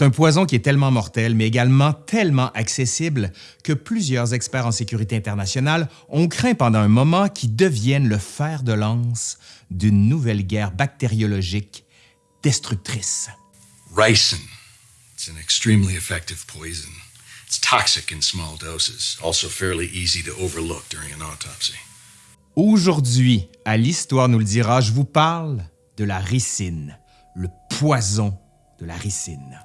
C'est un poison qui est tellement mortel, mais également tellement accessible que plusieurs experts en sécurité internationale ont craint pendant un moment qu'il devienne le fer de lance d'une nouvelle guerre bactériologique destructrice. Ricin. It's an extremely effective poison. It's toxic in small doses, also fairly easy to overlook during an autopsy. Aujourd'hui, à l'Histoire nous le dira, je vous parle de la ricine, le poison de la ricine.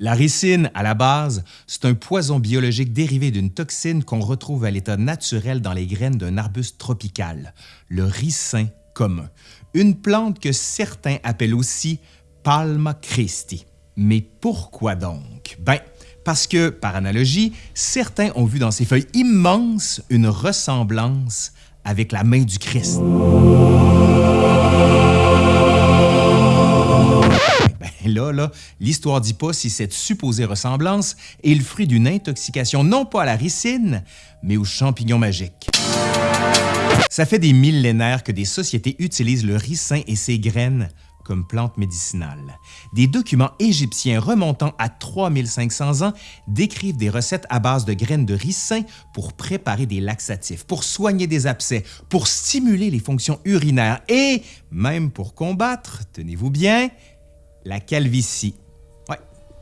La ricine, à la base, c'est un poison biologique dérivé d'une toxine qu'on retrouve à l'état naturel dans les graines d'un arbuste tropical, le ricin commun, une plante que certains appellent aussi Palma Christi. Mais pourquoi donc? Ben, parce que, par analogie, certains ont vu dans ces feuilles immenses une ressemblance avec la main du Christ. Ben là, là, l'histoire dit pas si cette supposée ressemblance est le fruit d'une intoxication non pas à la ricine, mais aux champignons magiques. Ça fait des millénaires que des sociétés utilisent le ricin et ses graines comme plante médicinale. Des documents égyptiens remontant à 3500 ans décrivent des recettes à base de graines de ricin pour préparer des laxatifs, pour soigner des abcès, pour stimuler les fonctions urinaires et même pour combattre, tenez-vous bien, la calvitie.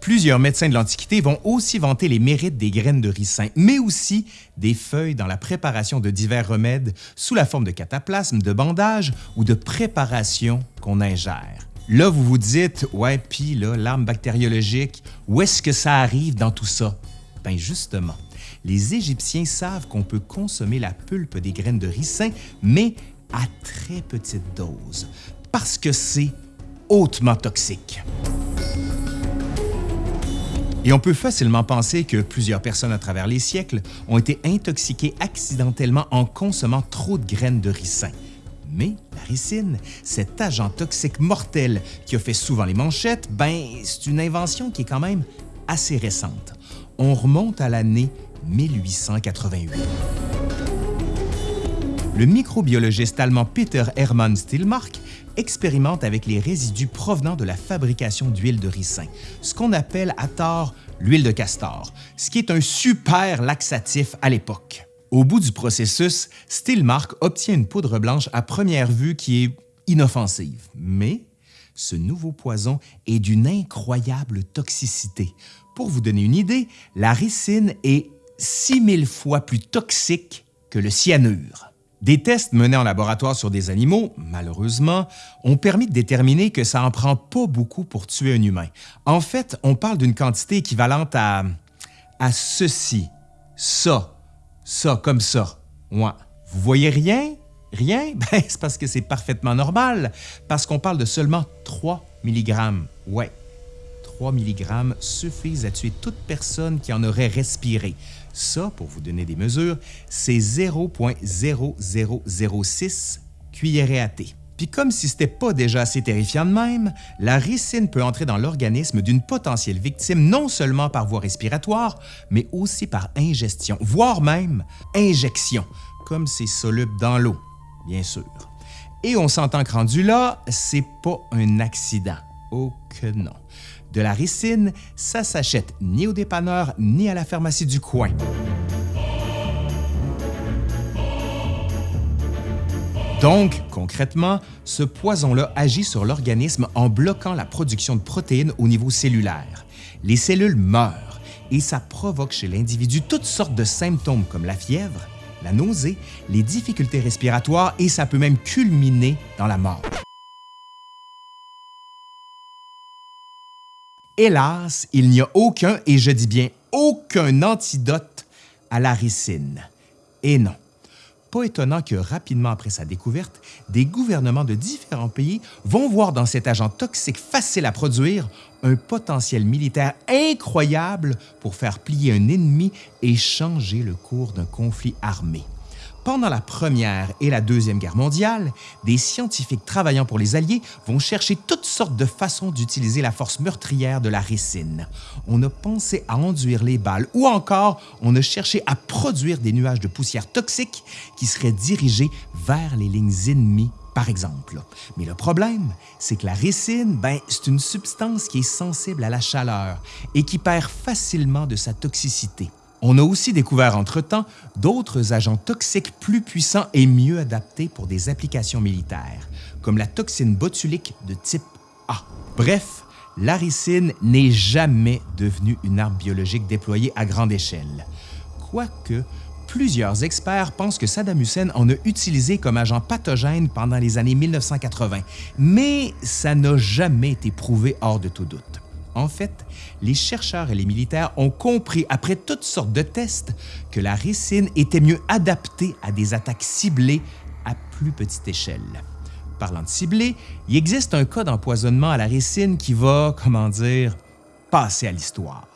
Plusieurs médecins de l'Antiquité vont aussi vanter les mérites des graines de ricin, mais aussi des feuilles dans la préparation de divers remèdes sous la forme de cataplasmes, de bandages ou de préparations qu'on ingère. Là, vous vous dites, ouais, puis là, l'arme bactériologique, où est-ce que ça arrive dans tout ça? Bien justement, les Égyptiens savent qu'on peut consommer la pulpe des graines de ricin, mais à très petite dose, parce que c'est hautement toxique. Et on peut facilement penser que plusieurs personnes à travers les siècles ont été intoxiquées accidentellement en consommant trop de graines de ricin. Mais la ricine, cet agent toxique mortel qui a fait souvent les manchettes, ben, c'est une invention qui est quand même assez récente. On remonte à l'année 1888. Le microbiologiste allemand Peter Hermann Stillmark expérimente avec les résidus provenant de la fabrication d'huile de ricin, ce qu'on appelle à tort l'huile de castor, ce qui est un super laxatif à l'époque. Au bout du processus, Stillmark obtient une poudre blanche à première vue qui est inoffensive. Mais ce nouveau poison est d'une incroyable toxicité. Pour vous donner une idée, la ricine est 6000 fois plus toxique que le cyanure. Des tests menés en laboratoire sur des animaux, malheureusement, ont permis de déterminer que ça en prend pas beaucoup pour tuer un humain. En fait, on parle d'une quantité équivalente à, à ceci, ça, ça, comme ça. Ouais. Vous voyez rien? Rien? Ben, c'est parce que c'est parfaitement normal, parce qu'on parle de seulement 3 mg. Ouais, 3 mg suffisent à tuer toute personne qui en aurait respiré. Ça, pour vous donner des mesures, c'est 0.0006 cuillerée à thé. Puis comme si c'était pas déjà assez terrifiant de même, la ricine peut entrer dans l'organisme d'une potentielle victime non seulement par voie respiratoire, mais aussi par ingestion, voire même injection, comme c'est soluble dans l'eau, bien sûr. Et on s'entend que rendu là, c'est pas un accident. Oh que non de la ricine, ça s'achète ni au dépanneur ni à la pharmacie du coin. Donc, concrètement, ce poison-là agit sur l'organisme en bloquant la production de protéines au niveau cellulaire. Les cellules meurent et ça provoque chez l'individu toutes sortes de symptômes comme la fièvre, la nausée, les difficultés respiratoires et ça peut même culminer dans la mort. Hélas, il n'y a aucun, et je dis bien aucun antidote à la ricine. Et non, pas étonnant que rapidement après sa découverte, des gouvernements de différents pays vont voir dans cet agent toxique facile à produire un potentiel militaire incroyable pour faire plier un ennemi et changer le cours d'un conflit armé. Pendant la Première et la Deuxième Guerre mondiale, des scientifiques travaillant pour les Alliés vont chercher toutes sortes de façons d'utiliser la force meurtrière de la ricine. On a pensé à enduire les balles ou encore on a cherché à produire des nuages de poussière toxique qui seraient dirigés vers les lignes ennemies par exemple. Mais le problème, c'est que la ricine, ben, c'est une substance qui est sensible à la chaleur et qui perd facilement de sa toxicité. On a aussi découvert entre-temps d'autres agents toxiques plus puissants et mieux adaptés pour des applications militaires, comme la toxine botulique de type A. Bref, la ricine n'est jamais devenue une arme biologique déployée à grande échelle. Quoique, plusieurs experts pensent que Saddam Hussein en a utilisé comme agent pathogène pendant les années 1980, mais ça n'a jamais été prouvé hors de tout doute. En fait, les chercheurs et les militaires ont compris, après toutes sortes de tests, que la ricine était mieux adaptée à des attaques ciblées à plus petite échelle. Parlant de ciblé, il existe un cas d'empoisonnement à la ricine qui va, comment dire, passer à l'histoire.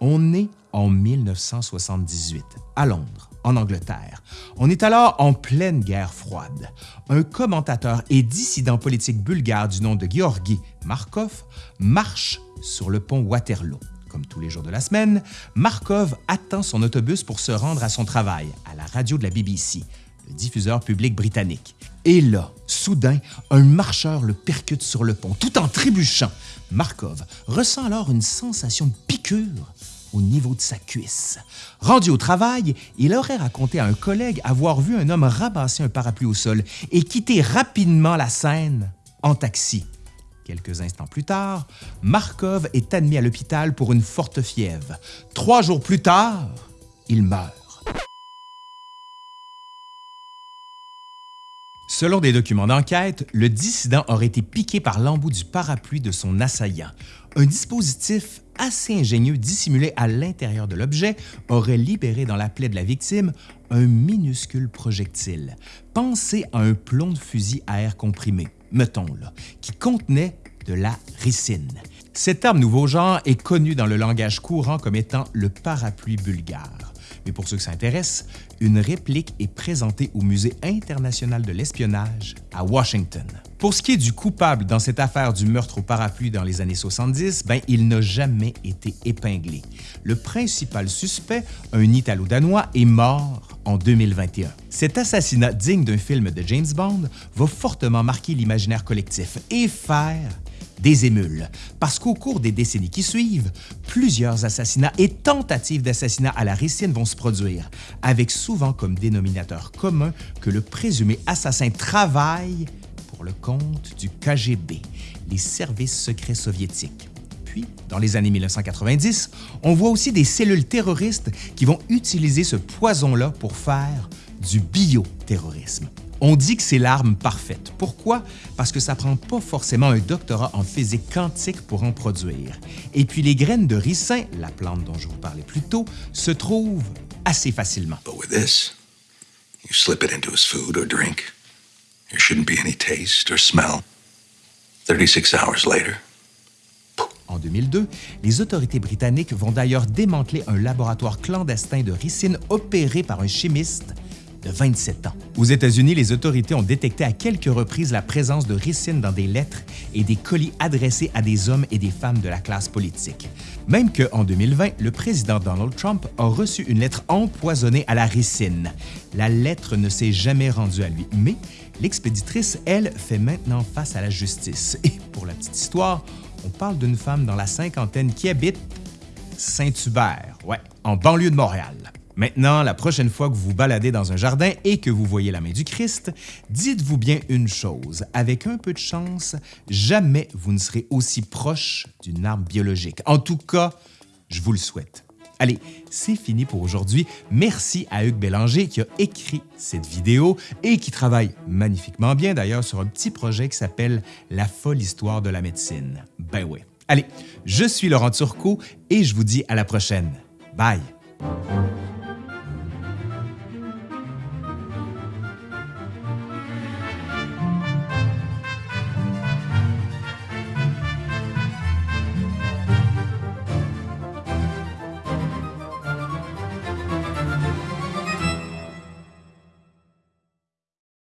On est en 1978, à Londres, en Angleterre. On est alors en pleine guerre froide. Un commentateur et dissident politique bulgare du nom de Georgi Markov marche sur le pont Waterloo. Comme tous les jours de la semaine, Markov attend son autobus pour se rendre à son travail, à la radio de la BBC, le diffuseur public britannique. Et là, soudain, un marcheur le percute sur le pont, tout en trébuchant. Markov ressent alors une sensation de piqûre au niveau de sa cuisse. Rendu au travail, il aurait raconté à un collègue avoir vu un homme ramasser un parapluie au sol et quitter rapidement la scène en taxi. Quelques instants plus tard, Markov est admis à l'hôpital pour une forte fièvre. Trois jours plus tard, il meurt. Selon des documents d'enquête, le dissident aurait été piqué par l'embout du parapluie de son assaillant. Un dispositif assez ingénieux dissimulé à l'intérieur de l'objet aurait libéré dans la plaie de la victime un minuscule projectile. Pensez à un plomb de fusil à air comprimé, mettons là, qui contenait de la ricine. Cette arme nouveau genre est connue dans le langage courant comme étant le parapluie bulgare mais pour ceux qui s'intéressent, une réplique est présentée au Musée international de l'espionnage à Washington. Pour ce qui est du coupable dans cette affaire du meurtre au parapluie dans les années 70, ben, il n'a jamais été épinglé. Le principal suspect, un Italo-Danois, est mort en 2021. Cet assassinat digne d'un film de James Bond va fortement marquer l'imaginaire collectif et faire des émules, parce qu'au cours des décennies qui suivent, plusieurs assassinats et tentatives d'assassinat à la ricine vont se produire, avec souvent comme dénominateur commun que le présumé assassin travaille pour le compte du KGB, les services secrets soviétiques. Puis, dans les années 1990, on voit aussi des cellules terroristes qui vont utiliser ce poison-là pour faire du bioterrorisme. On dit que c'est l'arme parfaite. Pourquoi? Parce que ça prend pas forcément un doctorat en physique quantique pour en produire. Et puis les graines de ricin, la plante dont je vous parlais plus tôt, se trouvent assez facilement. But with this, you slip it into his food or drink. There shouldn't be any taste or smell. 36 hours later, en 2002, les autorités britanniques vont d'ailleurs démanteler un laboratoire clandestin de ricine opéré par un chimiste de 27 ans. Aux États-Unis, les autorités ont détecté à quelques reprises la présence de ricine dans des lettres et des colis adressés à des hommes et des femmes de la classe politique. Même qu'en 2020, le président Donald Trump a reçu une lettre empoisonnée à la ricine. La lettre ne s'est jamais rendue à lui, mais l'expéditrice, elle, fait maintenant face à la justice. Et pour la petite histoire, on parle d'une femme dans la cinquantaine qui habite Saint-Hubert, ouais, en banlieue de Montréal. Maintenant, la prochaine fois que vous vous baladez dans un jardin et que vous voyez la main du Christ, dites-vous bien une chose, avec un peu de chance, jamais vous ne serez aussi proche d'une arme biologique. En tout cas, je vous le souhaite. Allez, c'est fini pour aujourd'hui. Merci à Hugues Bélanger qui a écrit cette vidéo et qui travaille magnifiquement bien d'ailleurs sur un petit projet qui s'appelle La folle histoire de la médecine. Ben oui. Allez, je suis Laurent Turcot et je vous dis à la prochaine. Bye!